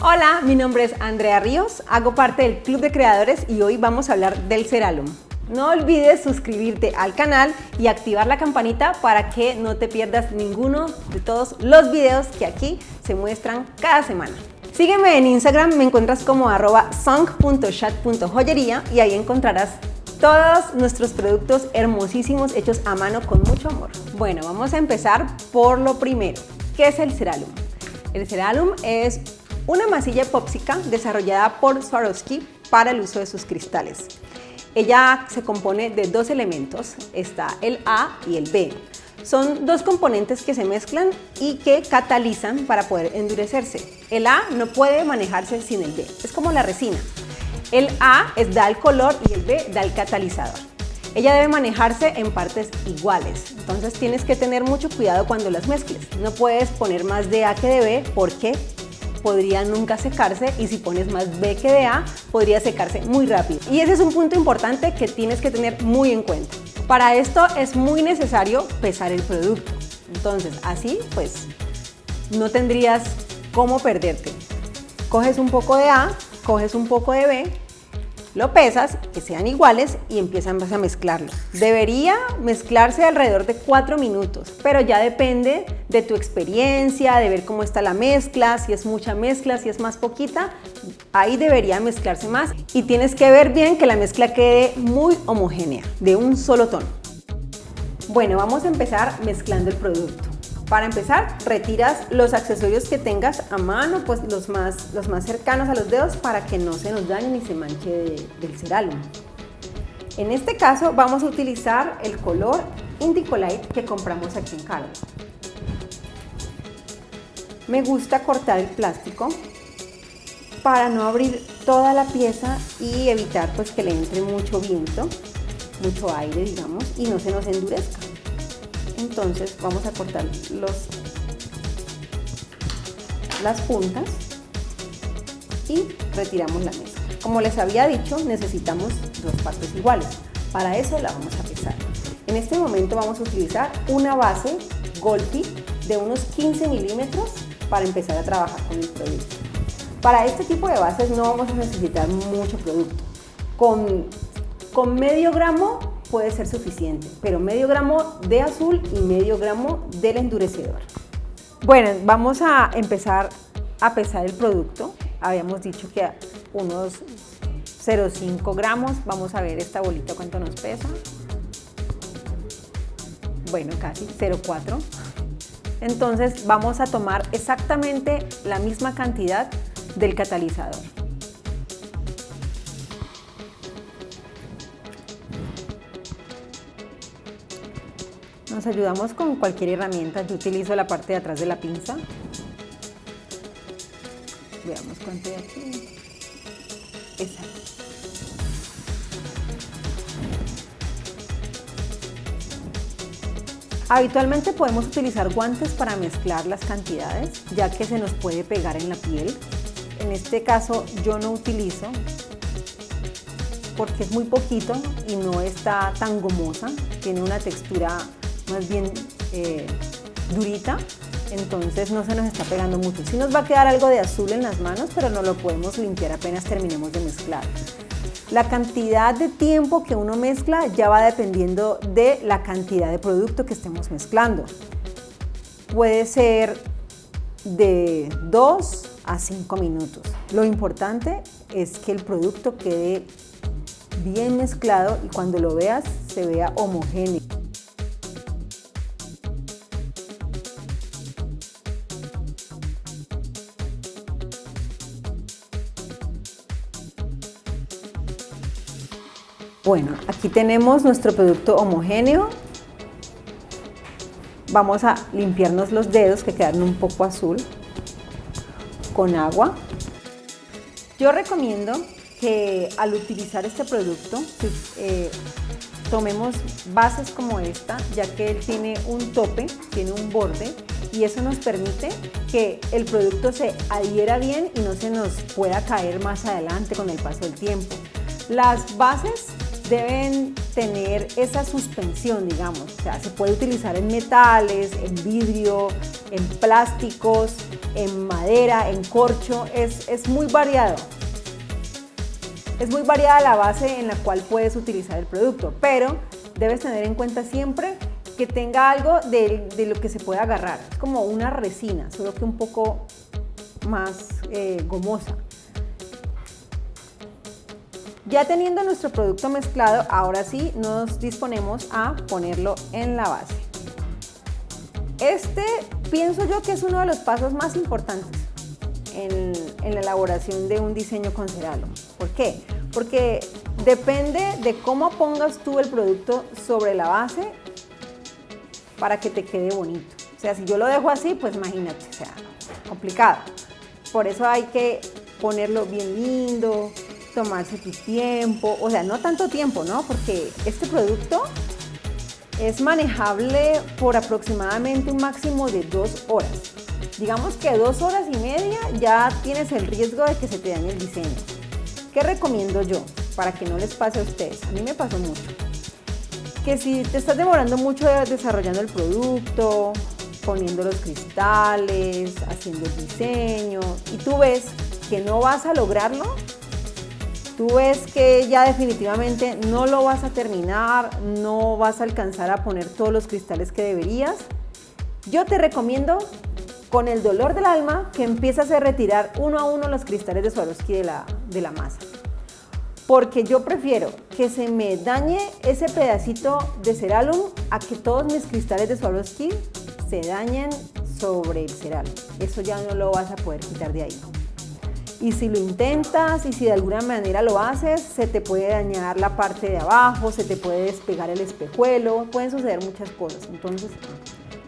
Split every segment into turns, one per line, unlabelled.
Hola, mi nombre es Andrea Ríos, hago parte del Club de Creadores y hoy vamos a hablar del Ceralum. No olvides suscribirte al canal y activar la campanita para que no te pierdas ninguno de todos los videos que aquí se muestran cada semana. Sígueme en Instagram, me encuentras como arroba song.chat.joyería y ahí encontrarás todos nuestros productos hermosísimos hechos a mano con mucho amor. Bueno, vamos a empezar por lo primero. ¿Qué es el Ceralum? El Ceralum es una masilla epóxica desarrollada por Swarovski para el uso de sus cristales. Ella se compone de dos elementos, está el A y el B. Son dos componentes que se mezclan y que catalizan para poder endurecerse. El A no puede manejarse sin el B, es como la resina. El A es, da el color y el B da el catalizador. Ella debe manejarse en partes iguales, entonces tienes que tener mucho cuidado cuando las mezcles. No puedes poner más de A que de B porque podría nunca secarse y si pones más B que de A, podría secarse muy rápido. Y ese es un punto importante que tienes que tener muy en cuenta. Para esto es muy necesario pesar el producto. Entonces, así pues no tendrías cómo perderte. Coges un poco de A, coges un poco de B lo pesas, que sean iguales y empiezas a mezclarlo. Debería mezclarse alrededor de 4 minutos, pero ya depende de tu experiencia, de ver cómo está la mezcla, si es mucha mezcla, si es más poquita, ahí debería mezclarse más y tienes que ver bien que la mezcla quede muy homogénea, de un solo tono. Bueno, vamos a empezar mezclando el producto. Para empezar, retiras los accesorios que tengas a mano, pues los más, los más cercanos a los dedos para que no se nos dañe ni se manche del ceralum. En este caso vamos a utilizar el color Indico Light que compramos aquí en Carlos. Me gusta cortar el plástico para no abrir toda la pieza y evitar pues que le entre mucho viento, mucho aire digamos, y no se nos endurezca entonces vamos a cortar los, las puntas y retiramos la mesa. Como les había dicho, necesitamos dos partes iguales. Para eso la vamos a pesar. En este momento vamos a utilizar una base Golpi de unos 15 milímetros para empezar a trabajar con el producto. Para este tipo de bases no vamos a necesitar mucho producto. Con, con medio gramo puede ser suficiente, pero medio gramo de azul y medio gramo del endurecedor. Bueno, vamos a empezar a pesar el producto. Habíamos dicho que unos 0,5 gramos. Vamos a ver esta bolita cuánto nos pesa. Bueno, casi 0,4. Entonces vamos a tomar exactamente la misma cantidad del catalizador. Ayudamos con cualquier herramienta. Yo utilizo la parte de atrás de la pinza. Veamos cuánto hay aquí. Habitualmente podemos utilizar guantes para mezclar las cantidades, ya que se nos puede pegar en la piel. En este caso yo no utilizo porque es muy poquito y no está tan gomosa, tiene una textura más bien eh, durita, entonces no se nos está pegando mucho. Sí nos va a quedar algo de azul en las manos, pero no lo podemos limpiar apenas terminemos de mezclar. La cantidad de tiempo que uno mezcla ya va dependiendo de la cantidad de producto que estemos mezclando. Puede ser de 2 a 5 minutos. Lo importante es que el producto quede bien mezclado y cuando lo veas se vea homogéneo. Bueno, aquí tenemos nuestro producto homogéneo. Vamos a limpiarnos los dedos que quedan un poco azul con agua. Yo recomiendo que al utilizar este producto eh, tomemos bases como esta, ya que él tiene un tope, tiene un borde y eso nos permite que el producto se adhiera bien y no se nos pueda caer más adelante con el paso del tiempo. Las bases deben tener esa suspensión, digamos. O sea, se puede utilizar en metales, en vidrio, en plásticos, en madera, en corcho. Es, es muy variado. Es muy variada la base en la cual puedes utilizar el producto, pero debes tener en cuenta siempre que tenga algo de, lo que se puede agarrar. Es como una resina, solo que un poco más eh, gomosa. Ya teniendo nuestro producto mezclado, ahora sí nos disponemos a ponerlo en la base. Este pienso yo que es uno de los pasos más importantes en, la elaboración de un diseño con Ceralo. ¿Por qué? Porque depende de cómo pongas tú el producto sobre la base para que te quede bonito. O sea, si yo lo dejo así, pues imagínate, o sea, complicado. Por eso hay que ponerlo bien lindo, tomarse tu tiempo, o sea, no tanto tiempo, ¿no? Porque este producto es manejable por aproximadamente un máximo de dos horas. Digamos que dos horas y media ya tienes el riesgo de que se te dañe el diseño. ¿Qué recomiendo yo para que no les pase a ustedes? A mí me pasó mucho. Que si te estás demorando mucho desarrollando el producto, poniendo los cristales, haciendo el diseño, y tú ves que no vas a lograrlo, tú ves que ya definitivamente no lo vas a terminar, no vas a alcanzar a poner todos los cristales que deberías, yo te recomiendo con el dolor del alma que empieces a retirar uno a uno los cristales de Swarovski de la, de la masa. Porque yo prefiero que se me dañe ese pedacito de ceralum a que todos mis cristales de Swarovski se dañen sobre el ceral. Eso ya no lo vas a poder quitar de ahí. Y si lo intentas y si de alguna manera lo haces, se te puede dañar la parte de abajo, se te puede despegar el espejuelo, pueden suceder muchas cosas. Entonces,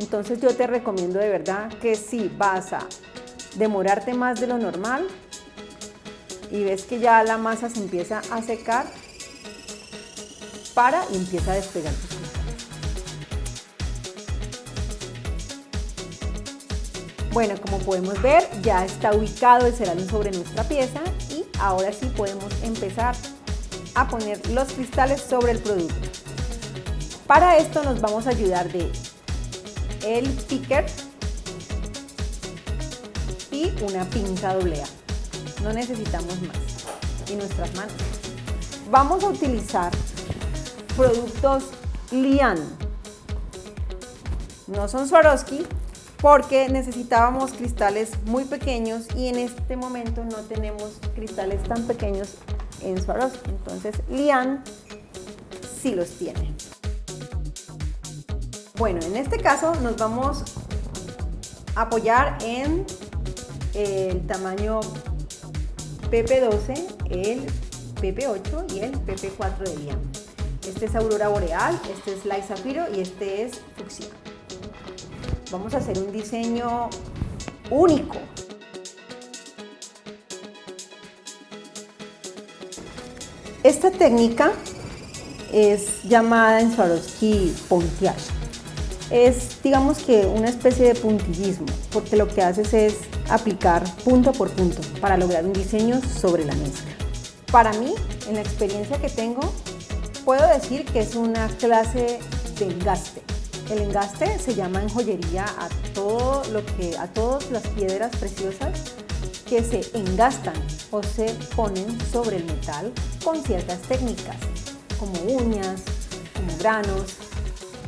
entonces yo te recomiendo de verdad que si vas a demorarte más de lo normal y ves que ya la masa se empieza a secar, para y empieza a despegar Bueno, como podemos ver, ya está ubicado el cerámico sobre nuestra pieza y ahora sí podemos empezar a poner los cristales sobre el producto. Para esto nos vamos a ayudar de el picker y una pinza doble A. No necesitamos más. Y nuestras manos. Vamos a utilizar productos Lian. No son Swarovski, porque necesitábamos cristales muy pequeños y en este momento no tenemos cristales tan pequeños en Swarovski. Entonces Lian sí los tiene. Bueno, en este caso nos vamos a apoyar en el tamaño PP12, el PP8 y el PP4 de Lian. Este es Aurora Boreal, este es Light Zafiro y este es Fucsia. Vamos a hacer un diseño único. Esta técnica es llamada en Swarovski pontiage. Es, digamos que, una especie de puntillismo, porque lo que haces es aplicar punto por punto para lograr un diseño sobre la mezcla. Para mí, en la experiencia que tengo, puedo decir que es una clase de engaste. El engaste se llama en joyería a, todo lo que, a todas las piedras preciosas que se engastan o se ponen sobre el metal con ciertas técnicas, como uñas, como granos,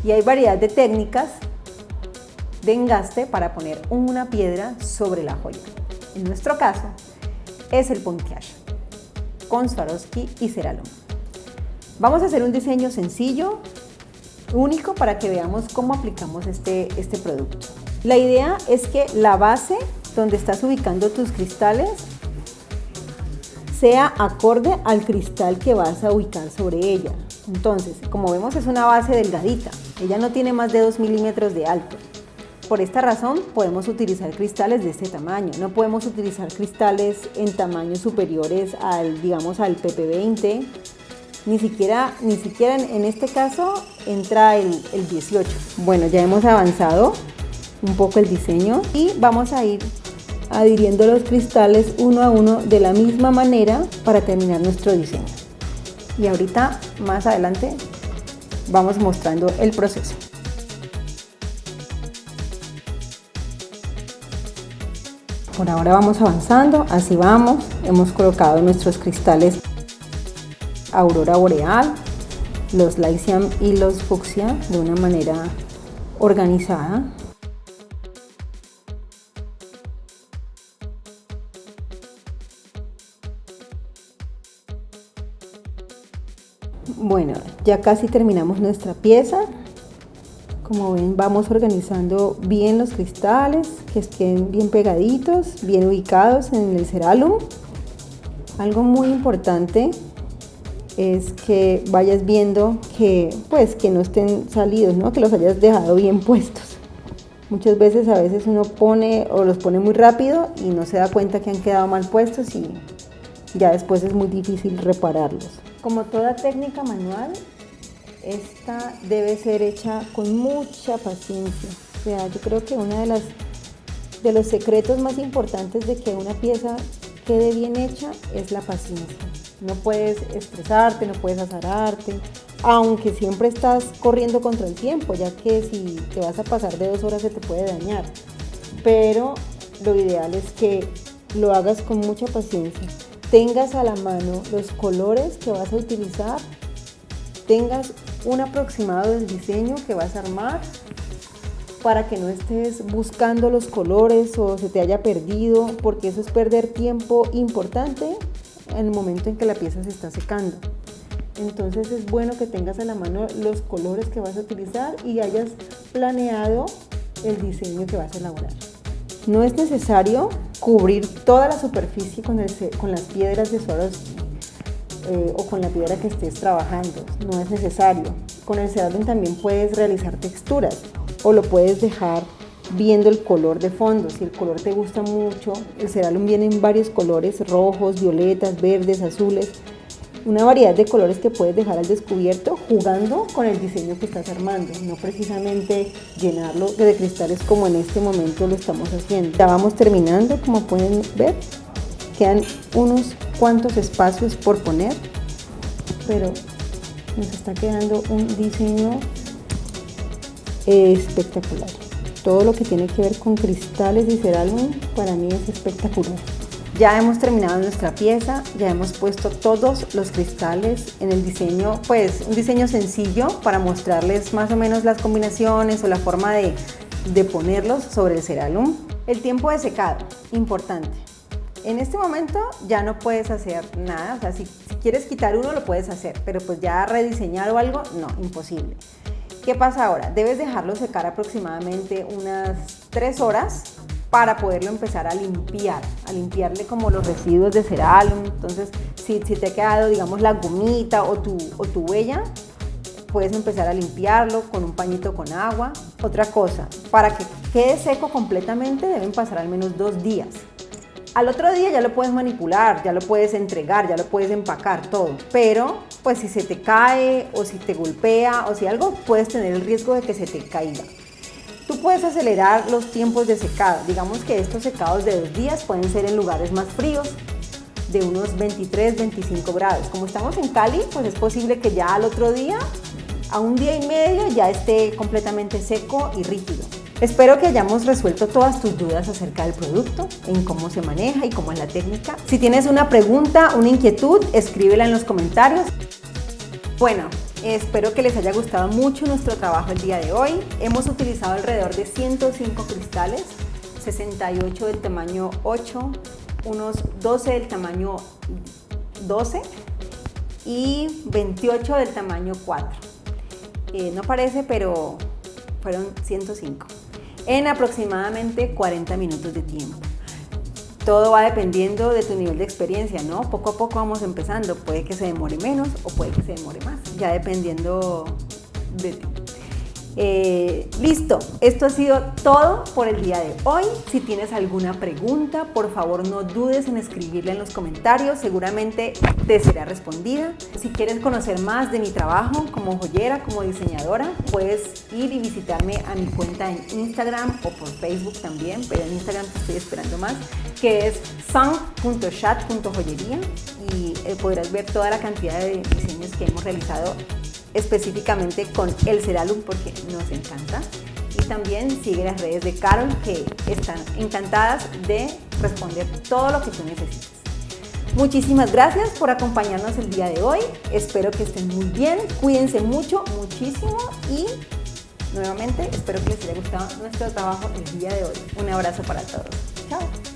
y hay variedad de técnicas de engaste para poner una piedra sobre la joya. En nuestro caso, es el pontiage con Swarovski y Ceralum. Vamos a hacer un diseño sencillo, único para que veamos cómo aplicamos este, este producto. La idea es que la base donde estás ubicando tus cristales sea acorde al cristal que vas a ubicar sobre ella. Entonces, como vemos es una base delgadita, ella no tiene más de 2 milímetros de alto. Por esta razón podemos utilizar cristales de este tamaño, no podemos utilizar cristales en tamaños superiores al, digamos, al PP20 ni siquiera, ni siquiera en, este caso entra el, el 18. Bueno, ya hemos avanzado un poco el diseño y vamos a ir adhiriendo los cristales uno a uno de la misma manera para terminar nuestro diseño. Y ahorita más adelante vamos mostrando el proceso. Por ahora vamos avanzando, así vamos. Hemos colocado nuestros cristales Aurora Boreal, los Lycium y los Fucsia de una manera organizada. Bueno, ya casi terminamos nuestra pieza. Como ven, vamos organizando bien los cristales, que estén bien pegaditos, bien ubicados en el cerálum. Algo muy importante es que vayas viendo que, pues, que no estén salidos, ¿no? que los hayas dejado bien puestos. Muchas veces a veces uno pone o los pone muy rápido y no se da cuenta que han quedado mal puestos y ya después es muy difícil repararlos. Como toda técnica manual, esta debe ser hecha con mucha paciencia. O sea, yo creo que uno de, las, de los secretos más importantes de que una pieza quede bien hecha es la paciencia. No puedes estresarte, no puedes azararte, aunque siempre estás corriendo contra el tiempo, ya que si te vas a pasar de dos horas se te puede dañar. Pero lo ideal es que lo hagas con mucha paciencia tengas a la mano los colores que vas a utilizar, tengas un aproximado del diseño que vas a armar para que no estés buscando los colores o se te haya perdido, porque eso es perder tiempo importante en el momento en que la pieza se está secando. Entonces es bueno que tengas a la mano los colores que vas a utilizar y hayas planeado el diseño que vas a elaborar. No es necesario cubrir toda la superficie con, las piedras de suelos eh, o con la piedra que estés trabajando, no es necesario. Con el cerámico también puedes realizar texturas o lo puedes dejar viendo el color de fondo. Si el color te gusta mucho, el cerámico viene en varios colores, rojos, violetas, verdes, azules una variedad de colores que puedes dejar al descubierto jugando con el diseño que estás armando, no precisamente llenarlo de cristales como en este momento lo estamos haciendo. Ya vamos terminando, como pueden ver, quedan unos cuantos espacios por poner, pero nos está quedando un diseño espectacular. Todo lo que tiene que ver con cristales y cerámica para mí es espectacular. Ya hemos terminado nuestra pieza, ya hemos puesto todos los cristales en el diseño, pues un diseño sencillo para mostrarles más o menos las combinaciones o la forma de, ponerlos sobre el ceralum. El tiempo de secado, importante. En este momento ya no puedes hacer nada, o sea, si, si quieres quitar uno lo puedes hacer, pero pues ya rediseñar o algo, no, imposible. ¿Qué pasa ahora? Debes dejarlo secar aproximadamente unas 3 horas para poderlo empezar a limpiar, a limpiarle como los residuos de ceralum. Entonces, si, si te ha quedado, digamos, la gomita o tu, o tu huella, puedes empezar a limpiarlo con un pañito con agua. Otra cosa, para que quede seco completamente deben pasar al menos dos días. Al otro día ya lo puedes manipular, ya lo puedes entregar, ya lo puedes empacar, todo. Pero, pues si se te cae o si te golpea o si algo, puedes tener el riesgo de que se te caiga. Tú puedes acelerar los tiempos de secado. Digamos que estos secados de dos días pueden ser en lugares más fríos, de unos 23, 25 grados. Como estamos en Cali, pues es posible que ya al otro día, a un día y medio, ya esté completamente seco y rígido. Espero que hayamos resuelto todas tus dudas acerca del producto, en cómo se maneja y cómo es la técnica. Si tienes una pregunta, una inquietud, escríbela en los comentarios. Bueno, Espero que les haya gustado mucho nuestro trabajo el día de hoy. Hemos utilizado alrededor de 105 cristales, 68 del tamaño 8, unos 12 del tamaño 12 y 28 del tamaño 4. Eh, no parece, pero fueron 105 en aproximadamente 40 minutos de tiempo. Todo va dependiendo de tu nivel de experiencia, ¿no? Poco a poco vamos empezando. Puede que se demore menos o puede que se demore más, ya dependiendo de ti. Eh, listo, esto ha sido todo por el día de hoy. Si tienes alguna pregunta, por favor no dudes en escribirla en los comentarios, seguramente te será respondida. Si quieres conocer más de mi trabajo como joyera, como diseñadora, puedes ir y visitarme a mi cuenta en Instagram o por Facebook también, pero en Instagram te estoy esperando más, que es sun.chat.joyería y eh, podrás ver toda la cantidad de diseños que hemos realizado específicamente con el Seralum porque nos encanta. Y también sigue las redes de Carol que están encantadas de responder todo lo que tú necesites. Muchísimas gracias por acompañarnos el día de hoy. Espero que estén muy bien. Cuídense mucho, muchísimo y nuevamente espero que les haya gustado nuestro trabajo el día de hoy. Un abrazo para todos. Chao.